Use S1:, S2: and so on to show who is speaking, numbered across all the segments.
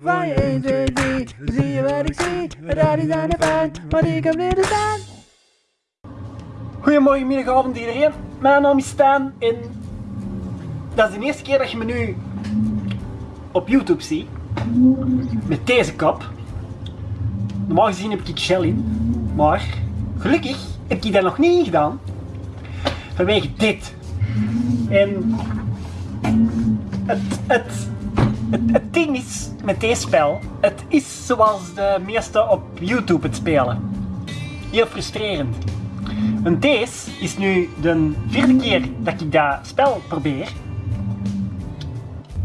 S1: Van je 1, 2, 3, zie je wat ik zie? Daar de fijn, want ik heb leren staan.
S2: Goedemorgen, middag, avond iedereen. Mijn naam is Stan en dat is de eerste keer dat je me nu op YouTube ziet. Met deze kap. Normaal gezien heb ik gel in, maar gelukkig heb ik dat nog niet gedaan. Vanwege dit. En het, het, het, ding is met deze spel, het is zoals de meeste op YouTube het spelen. Heel frustrerend. Want deze is nu de vierde keer dat ik dat spel probeer.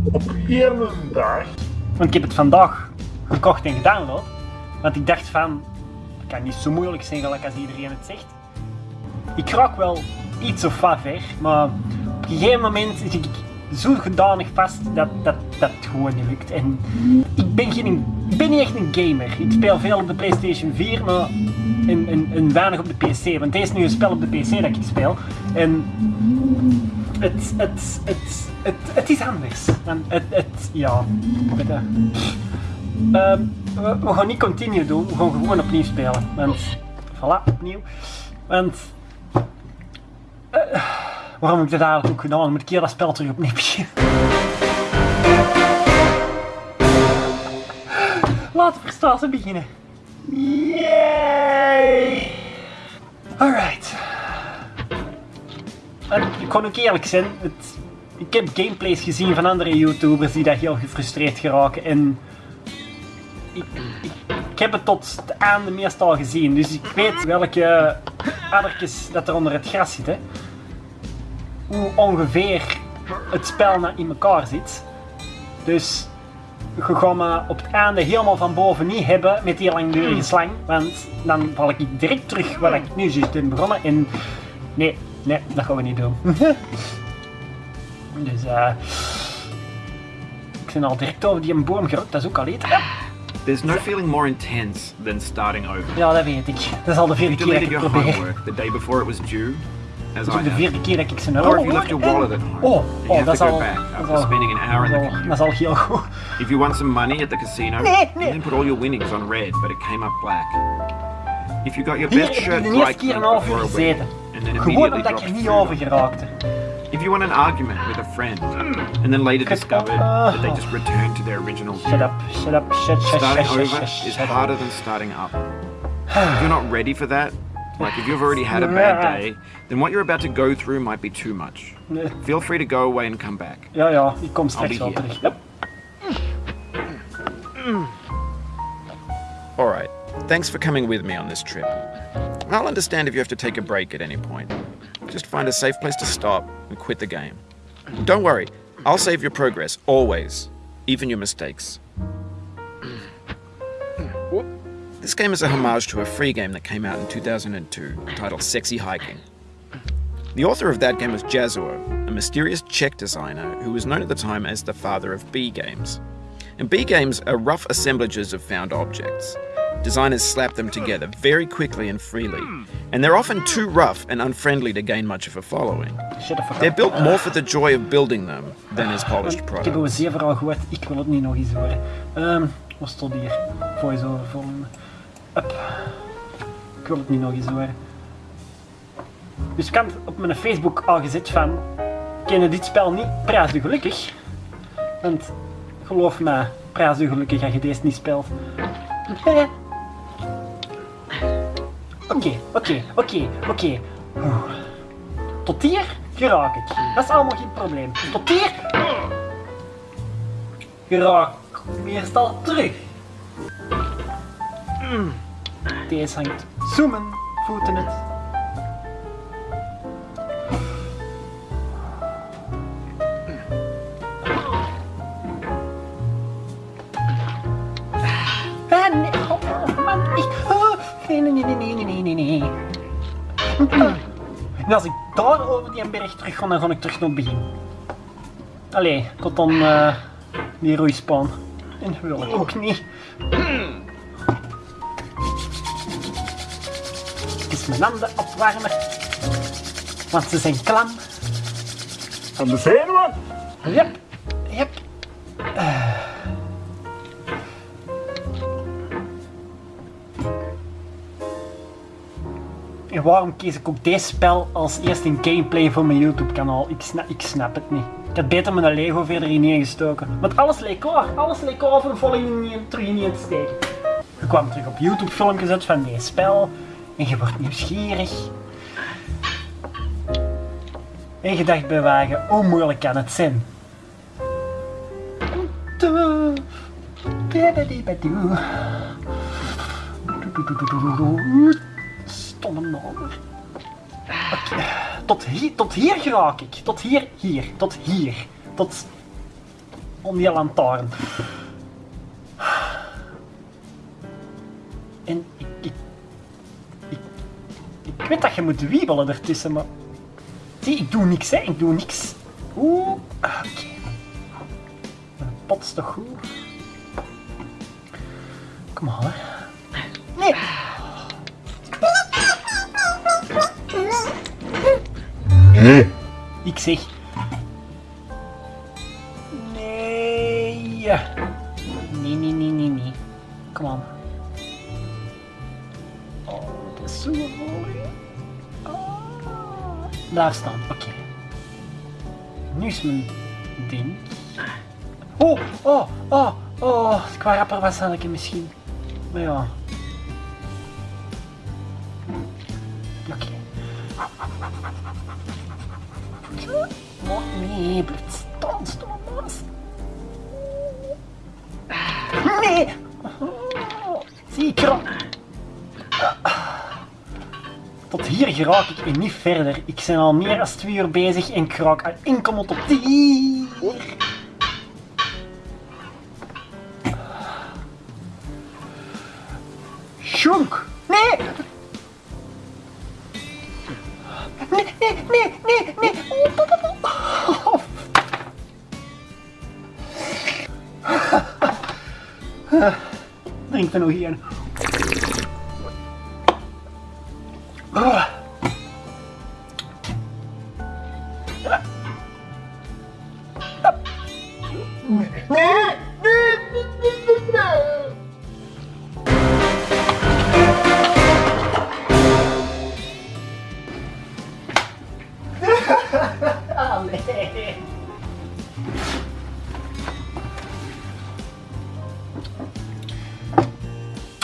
S3: Op één dag.
S2: Want ik heb het vandaag gekocht en gedownload. Want ik dacht van, het kan niet zo moeilijk zijn gelijk als iedereen het zegt. Ik raak wel iets of wat ver, maar op een gegeven moment zit ik zo gedanig vast dat, dat, dat het gewoon niet lukt. En ik ben, geen, ik ben niet echt een gamer. Ik speel veel op de Playstation 4, maar en, en, en weinig op de PC. Want deze is nu een spel op de PC dat ik speel. En het, het, het, het, het is anders. En het, het, ja. Ehm, we, we gaan niet continue doen, we gaan gewoon opnieuw spelen. Want, voilà, opnieuw. Want, waarom ik dat eigenlijk ook gedaan? Moet ik dat spel terug opnieuw? Laten we starten beginnen. Yay! Alright. Ik kan ook eerlijk zijn, ik heb gameplays gezien van andere YouTubers die daar heel gefrustreerd geraken en ik, ik, ik heb het tot het einde meestal gezien, dus ik weet welke addertjes dat er onder het gras zitten. Hoe ongeveer het spel nou in elkaar zit. Dus je gaat me op het einde helemaal van boven niet hebben met die langdurige slang, want dan val ik direct terug waar ik nu juist ben begonnen en nee, nee, dat gaan we niet doen. dus eh ik ben al direct over die boom gerukt, dat is ook al iets.
S4: There's no feeling more intense than starting over.
S2: Ja, dat weet ik. Dat is al de vierde keer dat ik
S4: your
S2: probeer.
S4: the day before it was due, as I
S2: is
S4: have.
S2: vierde keer dat ik zijn
S4: Or if you left your wallet at home,
S2: Oh,
S4: you
S2: oh
S4: have to go back after
S2: is
S4: spending an hour in the
S2: is
S4: computer.
S2: dat is al heel goed.
S4: If you won some money at the casino,
S2: Nee,
S4: then put all your winnings on red, but it came up black. If you got your best shirt dry
S2: keer een half uur gezeten.
S4: and then
S2: Gewoon
S4: immediately
S2: omdat ik er niet over
S4: it.
S2: geraakte.
S4: If you won an argument with a friend, and then later discovered that they just returned to their original
S2: Shut up, shut up, shut, shut,
S4: Starting
S2: shut, shut,
S4: over
S2: shut,
S4: is
S2: shut up.
S4: harder than starting up. If you're not ready for that, like if you've already had a bad day, then what you're about to go through might be too much. Feel free to go away and come back.
S2: Ja, ja, ik kom
S4: I'll
S2: straks wel
S4: here.
S2: terug. Yep.
S4: Alright, thanks for coming with me on this trip. I'll understand if you have to take a break at any point. Just find a safe place to stop and quit the game. Don't worry, I'll save your progress, always, even your mistakes. This game is a homage to a free game that came out in 2002 titled Sexy Hiking. The author of that game was Jazuo, a mysterious Czech designer who was known at the time as the father of B games. And B games are rough assemblages of found objects. Designers slap them together very quickly and freely, and they're often too rough and unfriendly to gain much of a following.
S2: Shut the fuck
S4: They're built more for the joy of building them than as polished
S2: Ik heb
S4: products.
S2: zeer verhaal gehoord, ik wil het niet nog eens horen. Ehm, wat stond hier? Voice-over volgende. Ik wil het niet nog eens horen. Dus ik had op mijn Facebook al gezet van, kennen dit spel niet, prijs u gelukkig. Want, geloof me, prijs u gelukkig als je deze niet speelt. Oké, oké, oké, oké. Tot hier geraak ik. Dat is allemaal geen probleem. Tot hier geraak ik meestal terug. Deze hangt zoomen, voeten het. Ah, nee, oh, oh man, ah, nee, nee, nee, nee, nee, nee. En als ik daar over die berg terug ga, dan ga ik terug naar het begin. Allee, tot dan eh, die roeispaan. En dat wil ik ook niet. is mijn handen opwarmen, want ze zijn klam.
S3: Van de zenuwen?
S2: Yep, ja. Eh. En waarom kies ik ook deze spel als eerste in gameplay voor mijn YouTube kanaal? Ik snap, ik snap het niet. Ik had beter mijn Lego verder in neergestoken. Want alles leek klaar. Alles leek al voor een volgende terug in te steken. Ik kwam terug op YouTube filmpjes uit van dit spel. En je wordt nieuwsgierig. En je dacht bij hoe moeilijk kan het zijn? Stomme naam. Oké, Tot hier, tot hier geraak ik. Tot hier, hier, tot hier. Tot om die lantaarn. En weet dat je moet wiebelen ertussen, maar... Zie, ik doe niks, hè. Ik doe niks. Oeh, oké. Mijn pot is toch goed? Kom maar. Nee. Ik zeg... Nee. Nee, nee, nee, nee, nee. Kom aan. Oh, dat is zo. Daar staan, oké. Nu is mijn ding. Oh, oh, oh, oh. Qua rapper was had ik misschien. Maar ja. Oké. Maar nee, Hier geraak ik niet verder. Ik ben al meer dan twee uur bezig en ik raak al enkel tot hier. Shunk! Nee! Nee, nee, nee, nee, nee! Oh. Drink er nog één.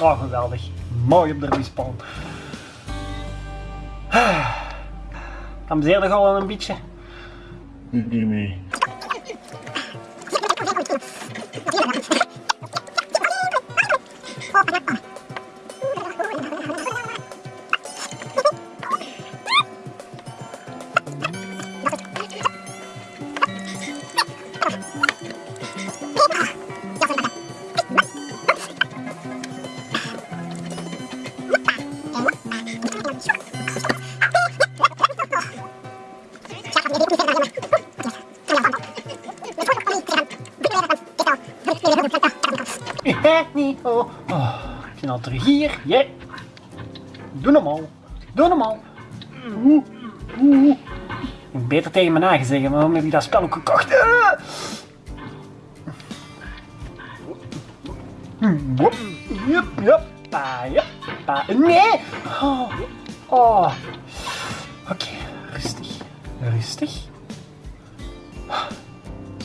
S2: Oh, geweldig. Mooi op de respawn. Amuseerde al een beetje? Oh. ben al terug hier. Ja. Doe normaal. Doe normaal. Oeh. Ik beter tegen mijn eigen zeggen, waarom heb ik dat spel ook gekocht? Jup, jup. Pa, jup, pa. Nee! Oh. Oh. Oké, rustig. Rustig.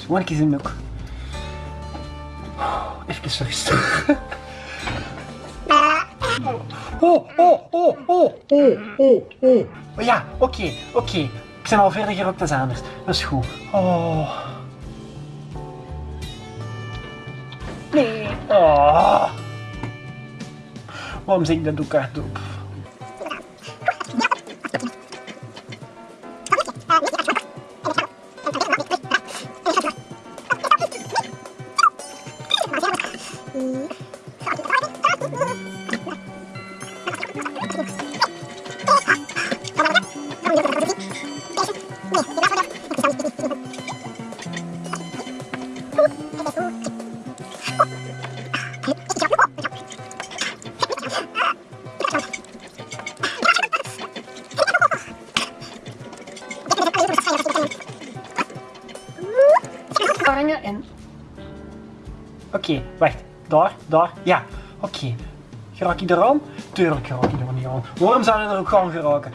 S2: Gewoon een keer in de hoek. Even rustig. Oh, oh, oh, oh, oh, oh, oh. Oh ja, oké, oké. Ik ben al verder gerokt dan anders. Dat is goed. Oh. Nee. Oh. Waarom zeg ik dat ook hardop? En... Oké, wacht. Daar, daar. Ja, oké. Geraak ik eraan? Tuurlijk geraak ik er niet aan. Waarom zou je er ook gaan geraken?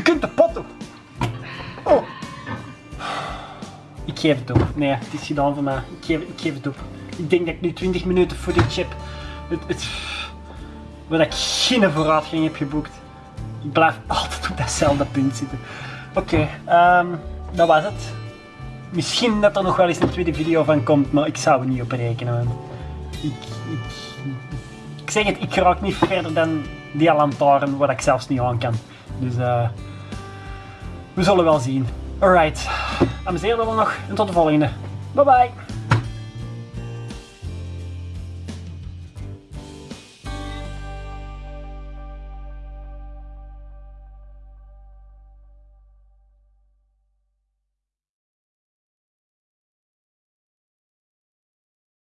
S2: Je kunt de pot op. Oh. Ik geef het op. Nee, het is gedaan voor mij. Ik geef, ik geef het op. Ik denk dat ik nu 20 minuten footage heb. Het, het, waar ik geen vooruitgang heb geboekt. Ik blijf altijd op datzelfde punt zitten. Oké, ehm, dat was het. Misschien dat er nog wel eens een tweede video van komt, maar ik zou er niet op rekenen. Ik, ik, ik zeg het, ik raak niet verder dan die lantaarn waar ik zelfs niet aan kan. Dus eh, we zullen wel zien. Alright, amuseer dan nog en tot de volgende. Bye bye.